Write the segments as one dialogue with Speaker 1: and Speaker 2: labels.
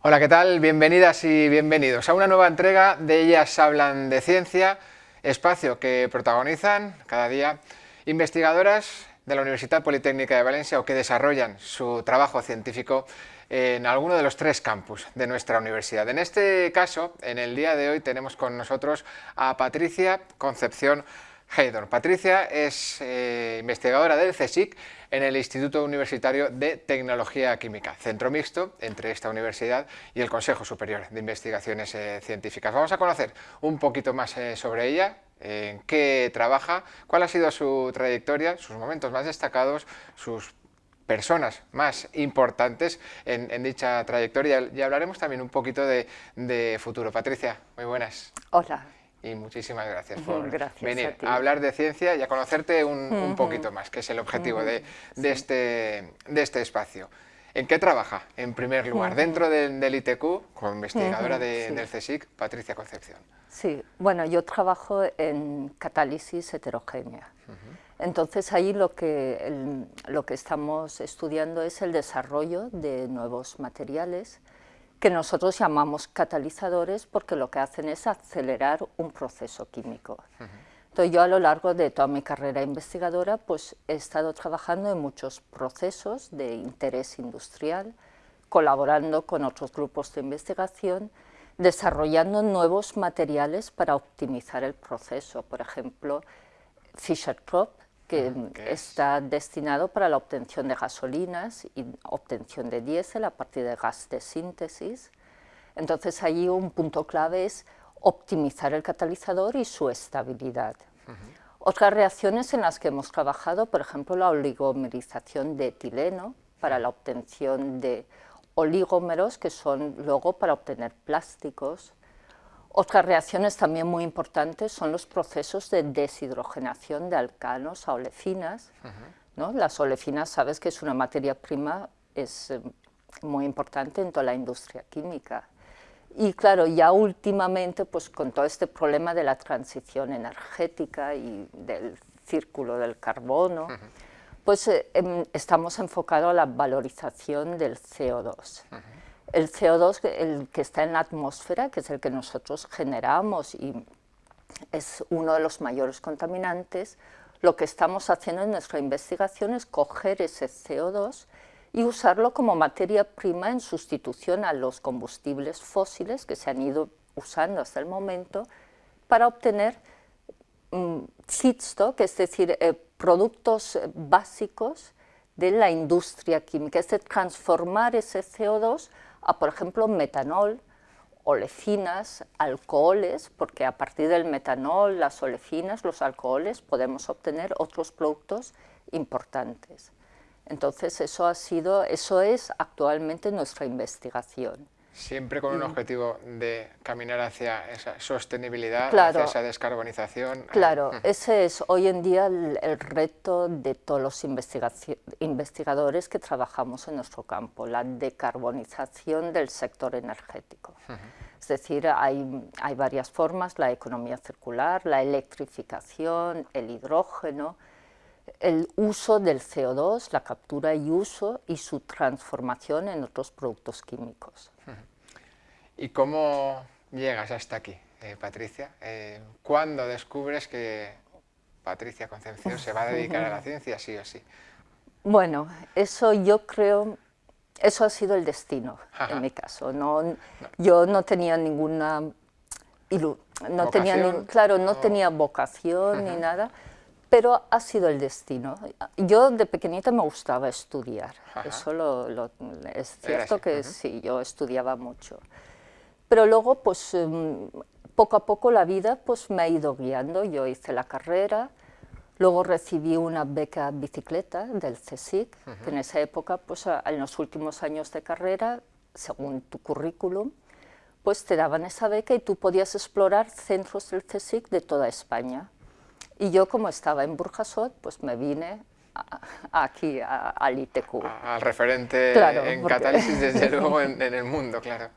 Speaker 1: Hola, ¿qué tal? Bienvenidas y bienvenidos a una nueva entrega de Ellas Hablan de Ciencia, espacio que protagonizan cada día investigadoras de la Universidad Politécnica de Valencia o que desarrollan su trabajo científico en alguno de los tres campus de nuestra universidad. En este caso, en el día de hoy tenemos con nosotros a Patricia Concepción Haydor. Patricia es eh, investigadora del CSIC en el Instituto Universitario de Tecnología Química, centro mixto entre esta universidad y el Consejo Superior de Investigaciones eh, Científicas. Vamos a conocer un poquito más eh, sobre ella, en qué trabaja, cuál ha sido su trayectoria, sus momentos más destacados, sus personas más importantes en, dicha trayectoria y hablaremos también un poquito de, de futuro. Patricia, muy buenas.
Speaker 2: Hola
Speaker 1: y muchísimas gracias por venir a, hablar de ciencia y a conocerte un, poquito más, que es el objetivo de, este, de este espacio. ¿En qué trabaja, en primer lugar? Dentro del ITQ, como investigadora del CSIC, Patricia Concepción.
Speaker 2: Sí, bueno, yo trabajo en catálisis heterogénea. Entonces ahí lo que, lo que estamos estudiando es el desarrollo de nuevos materiales que nosotros llamamos catalizadores porque lo que hacen es acelerar un proceso químico. Entonces yo a lo largo de toda mi carrera investigadora pues he estado trabajando en muchos procesos de interés industrial, colaborando con otros grupos de investigación, desarrollando nuevos materiales para optimizar el proceso, por ejemplo, Fischer-Tropsch, que está destinado para la obtención de gasolinas y obtención de diésel a partir de gas de síntesis. Entonces allí un punto clave es optimizar el catalizador y su estabilidad. Otras reacciones en las que hemos trabajado, por ejemplo, la oligomerización de etileno para la obtención de oligómeros que son luego para obtener plásticos, otras reacciones también muy importantes son los procesos de deshidrogenación de alcanos a olefinas. ¿no? Las olefinas, sabes que es una materia prima, es eh, muy importante en toda la industria química. Y claro, ya últimamente, pues con todo este problema de la transición energética y del círculo del carbono, pues eh, em, estamos enfocados a la valorización del CO2 el CO2, el que está en la atmósfera, que es el que nosotros generamos y es uno de los mayores contaminantes, lo que estamos haciendo en nuestra investigación es coger ese CO2 y usarlo como materia prima en sustitución a los combustibles fósiles que se han ido usando hasta el momento para obtener um, feedstock, es decir, eh, productos básicos de la industria química, es decir, transformar ese CO2 a, por ejemplo, metanol, olecinas, alcoholes, porque a partir del metanol, las olecinas, los alcoholes, podemos obtener otros productos importantes. Entonces, eso, ha sido, eso es actualmente nuestra investigación.
Speaker 1: Siempre con un objetivo de caminar hacia esa sostenibilidad, hacia esa descarbonización.
Speaker 2: Claro, ese es hoy en día el, reto de todos los investigadores que trabajamos en nuestro campo, la decarbonización del sector energético. Es decir, hay, hay varias formas, la economía circular, la electrificación, el hidrógeno, el uso del CO2, la captura y uso y su transformación en otros productos químicos.
Speaker 1: ¿Y cómo llegas hasta aquí, eh, Patricia? Eh, ¿Cuándo descubres que Patricia Concepción se va a dedicar a la ciencia, sí o sí?
Speaker 2: Bueno, eso yo creo, eso ha sido el destino en mi caso. No, Yo no tenía ninguna, no tenía, claro, no tenía vocación ni nada, pero ha sido el destino. Yo de pequeñita me gustaba estudiar, eso lo, es cierto que sí, yo estudiaba mucho. Pero luego, pues, em, poco a poco la vida pues, me ha ido guiando. Yo hice la carrera, luego recibí una beca bicicleta del CSIC, que en esa época, pues, en los últimos años de carrera, según tu currículum, pues te daban esa beca y tú podías explorar centros del CSIC de toda España. Y yo, como estaba en Burjasot, pues me vine aquí, al ITQ.
Speaker 1: Al referente en catálisis, desde luego, en, en, el mundo, claro.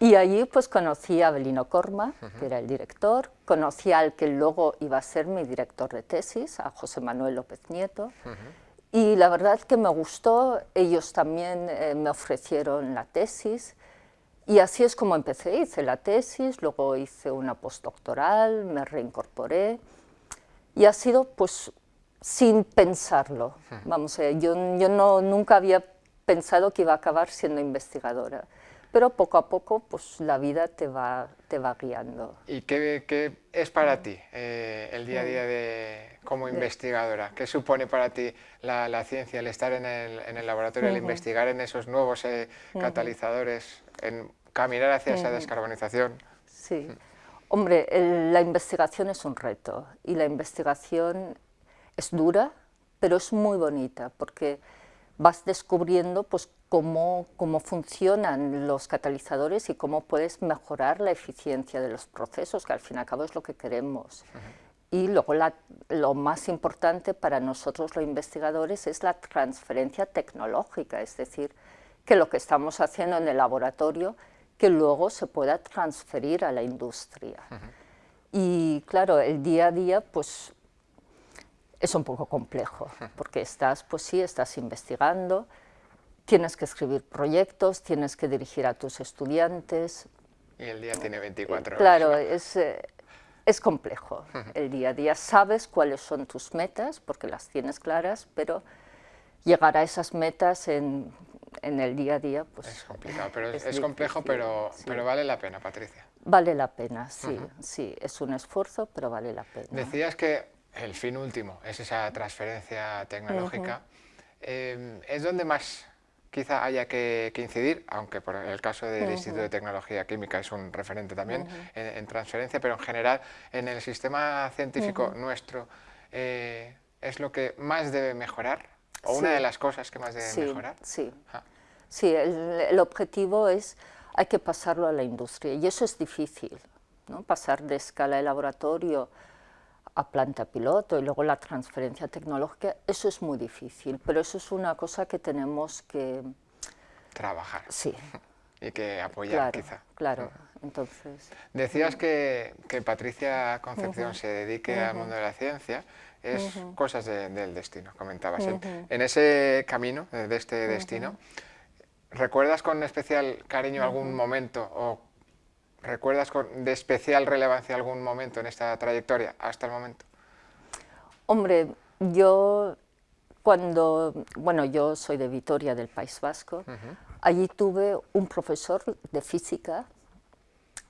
Speaker 2: Y allí pues conocí a Belino Corma, que era el director, conocí al que luego iba a ser mi director de tesis, a José Manuel López Nieto, y la verdad que me gustó, ellos también eh, me ofrecieron la tesis, Y así es como empecé, hice la tesis, luego hice una postdoctoral, me reincorporé y ha sido pues sin pensarlo. Vamos, a yo, yo no, nunca había pensado que iba a acabar siendo investigadora, pero poco a poco pues la vida te va, te va guiando.
Speaker 1: ¿Y qué, qué es para ti eh, el día a día de, como investigadora? ¿Qué supone para ti la, la ciencia, el estar en el, en el laboratorio, el investigar en esos nuevos eh, catalizadores, en caminar hacia esa descarbonización?
Speaker 2: Sí. Hombre, la investigación es un reto y la investigación es dura, pero es muy bonita porque vas descubriendo pues, cómo, cómo funcionan los catalizadores y cómo puedes mejorar la eficiencia de los procesos, que al fin y al cabo es lo que queremos. Y luego lo más importante para nosotros los investigadores es la transferencia tecnológica, es decir, que lo que estamos haciendo en el laboratorio que luego se pueda transferir a la industria. Y claro, el día a día pues es un poco complejo, porque estás, pues sí, estás investigando, tienes que escribir proyectos, tienes que dirigir a tus estudiantes.
Speaker 1: Y el día tiene 24 horas.
Speaker 2: Claro, es, eh, es complejo el día a día. Sabes cuáles son tus metas, porque las tienes claras, pero llegar a esas metas en en el día a día, pues...
Speaker 1: Es complicado, pero es, complejo, pero, pero vale la pena, Patricia.
Speaker 2: Vale la pena, sí, sí, es un esfuerzo, pero vale la pena.
Speaker 1: Decías que el fin último es esa transferencia tecnológica, em, es donde más quizá haya que, incidir, aunque por el caso del Instituto de Tecnología Química es un referente también en, transferencia, pero en general en el sistema científico nuestro eh, es lo que más debe mejorar o una de las cosas que más debe mejorar.
Speaker 2: Sí, ah. sí el, objetivo es, hay que pasarlo a la industria y eso es difícil, ¿no? pasar de escala de laboratorio a planta piloto y luego la transferencia tecnológica, eso es muy difícil, pero eso es una cosa que tenemos que...
Speaker 1: Trabajar.
Speaker 2: Sí.
Speaker 1: Y que apoyar, quizá.
Speaker 2: Claro, entonces...
Speaker 1: Decías que, que Patricia Concepción se dedique al mundo de la ciencia, es cosas del destino, comentabas. en, ese camino, de este destino, ¿recuerdas con especial cariño algún momento o recuerdas con, de especial relevancia algún momento en esta trayectoria hasta el momento?
Speaker 2: Hombre, yo cuando, bueno, yo soy de Vitoria, del País Vasco, allí tuve un profesor de física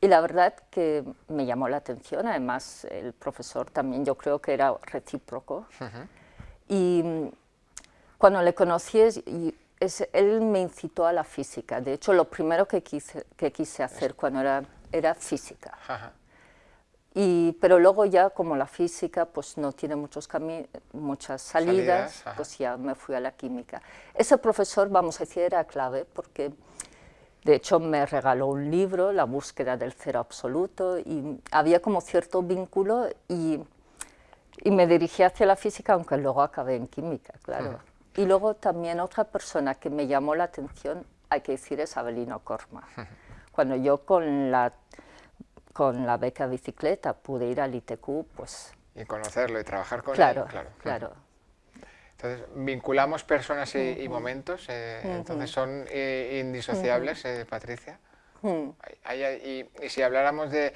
Speaker 2: y la verdad que me llamó la atención, además el profesor también yo creo que era recíproco. Y mm, cuando le conocí, él me incitó a la física. De hecho, lo primero que quise, que quise hacer cuando era, era física. Y, pero luego ya como la física pues no tiene muchos muchas salidas, pues ya me fui a la química. Ese profesor, vamos a decir, era clave porque de hecho, me regaló un libro, La búsqueda del cero absoluto, y había como cierto vínculo y, y me dirigí hacia la física, aunque luego acabé en química, claro. Y luego también otra persona que me llamó la atención, hay que decir, es Abelino Corma. Cuando yo con la, con la beca bicicleta pude ir al ITQ, pues...
Speaker 1: Y conocerlo y trabajar con
Speaker 2: él.
Speaker 1: Claro,
Speaker 2: claro.
Speaker 1: Entonces, vinculamos personas y, momentos, eh, entonces son eh, indisociables, eh, Patricia. y, si habláramos de,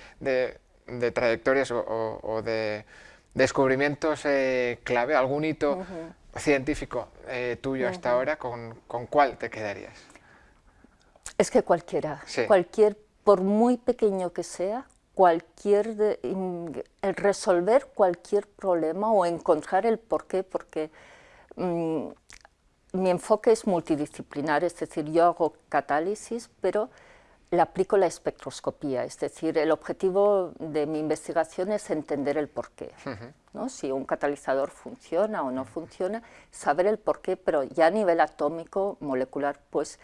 Speaker 1: trayectorias o, de descubrimientos clave, algún hito científico tuyo hasta ahora, ¿con, cuál te quedarías?
Speaker 2: Es que cualquiera, cualquier, por muy pequeño que sea, cualquier, el resolver cualquier problema o encontrar el porqué, porque Mm, mi enfoque es multidisciplinar, es decir, yo hago catálisis, pero le aplico la espectroscopía, es decir, el objetivo de mi investigación es entender el porqué, ¿no? si un catalizador funciona o no funciona, saber el porqué, pero ya a nivel atómico, molecular, pues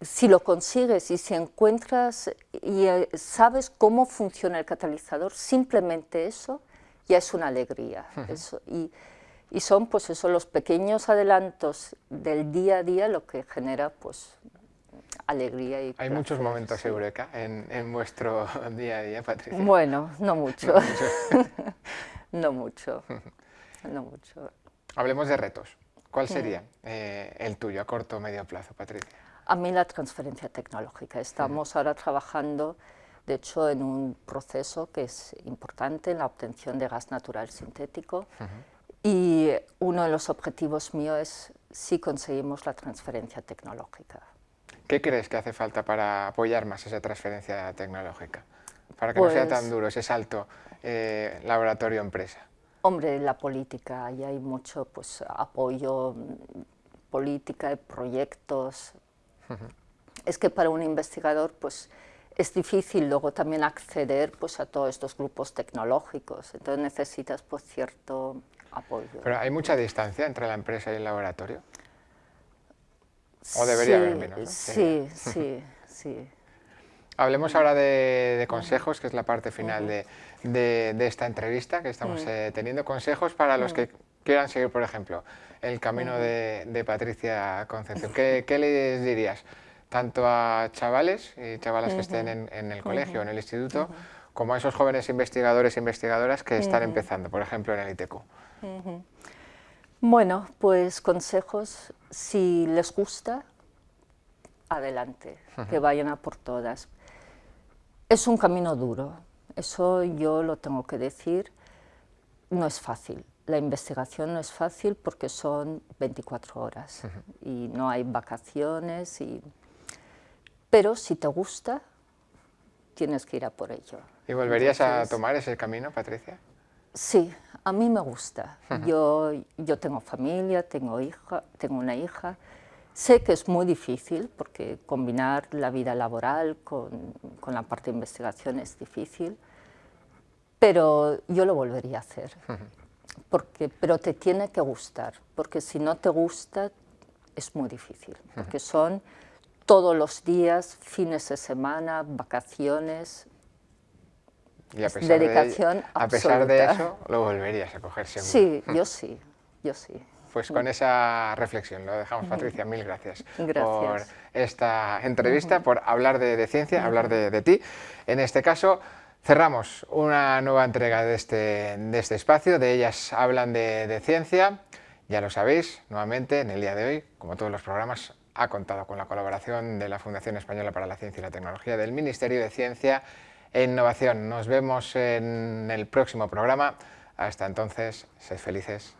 Speaker 2: si, lo consigues y si encuentras y eh, sabes cómo funciona el catalizador, simplemente eso ya es una alegría. eso, y, y son pues eso, los pequeños adelantos del día a día lo que genera pues alegría y
Speaker 1: Hay muchos momentos eureka en, en, vuestro día a día, Patricia.
Speaker 2: Bueno, no mucho. no mucho. no mucho.
Speaker 1: Hablemos de retos. ¿Cuál sería eh, el tuyo a corto o medio plazo, Patricia?
Speaker 2: A mí la transferencia tecnológica. Estamos ahora trabajando, de hecho, en un proceso que es importante, en la obtención de gas natural sintético. Y uno de los objetivos míos es si conseguimos la transferencia tecnológica.
Speaker 1: ¿Qué crees que hace falta para apoyar más esa transferencia tecnológica? Para que no sea tan pues duro ese salto eh, laboratorio-empresa.
Speaker 2: Hombre, la política, y hay mucho pues, apoyo, política, proyectos. Es que para un investigador pues, es difícil luego también acceder pues, a todos estos grupos tecnológicos, entonces necesitas pues, cierto apoyo.
Speaker 1: ¿Pero hay mucha distancia entre la empresa y el laboratorio? ¿O debería haber menos?
Speaker 2: Sí, sí, sí.
Speaker 1: Hablemos ahora de, consejos, que es la parte final de, esta entrevista que estamos eh, teniendo. Consejos para los que quieran seguir, por ejemplo, el camino de, Patricia Concepción. ¿Qué, les dirías? Tanto a chavales y chavalas que estén en, el colegio, en el instituto, como a esos jóvenes investigadores e investigadoras que están empezando, por ejemplo, en el ITQ.
Speaker 2: Bueno, pues consejos, si les gusta, adelante, que vayan a por todas. Es un camino duro, eso yo lo tengo que decir, no es fácil. La investigación no es fácil porque son 24 horas y no hay vacaciones, y... pero si te gusta, tienes que ir a por ello.
Speaker 1: ¿Y volverías a tomar ese camino, Patricia?
Speaker 2: Sí, a mí me gusta. yo, yo tengo familia, tengo, hija, tengo una hija, Sé que es muy difícil porque combinar la vida laboral con, con, la parte de investigación es difícil, pero yo lo volvería a hacer. Porque, pero te tiene que gustar, porque si no te gusta es muy difícil, porque son todos los días, fines de semana, vacaciones,
Speaker 1: y a pesar dedicación de, A pesar de eso, lo volverías a coger seguro.
Speaker 2: Sí, yo sí, yo sí.
Speaker 1: Pues con esa reflexión lo dejamos, Patricia. Mil gracias, por esta entrevista, por hablar de, ciencia, hablar de, ti. En este caso, cerramos una nueva entrega de este, de este espacio. De ellas hablan de, ciencia. Ya lo sabéis, nuevamente, en el día de hoy, como todos los programas, ha contado con la colaboración de la Fundación Española para la Ciencia y la Tecnología, del Ministerio de Ciencia e Innovación. Nos vemos en el próximo programa. Hasta entonces, sed felices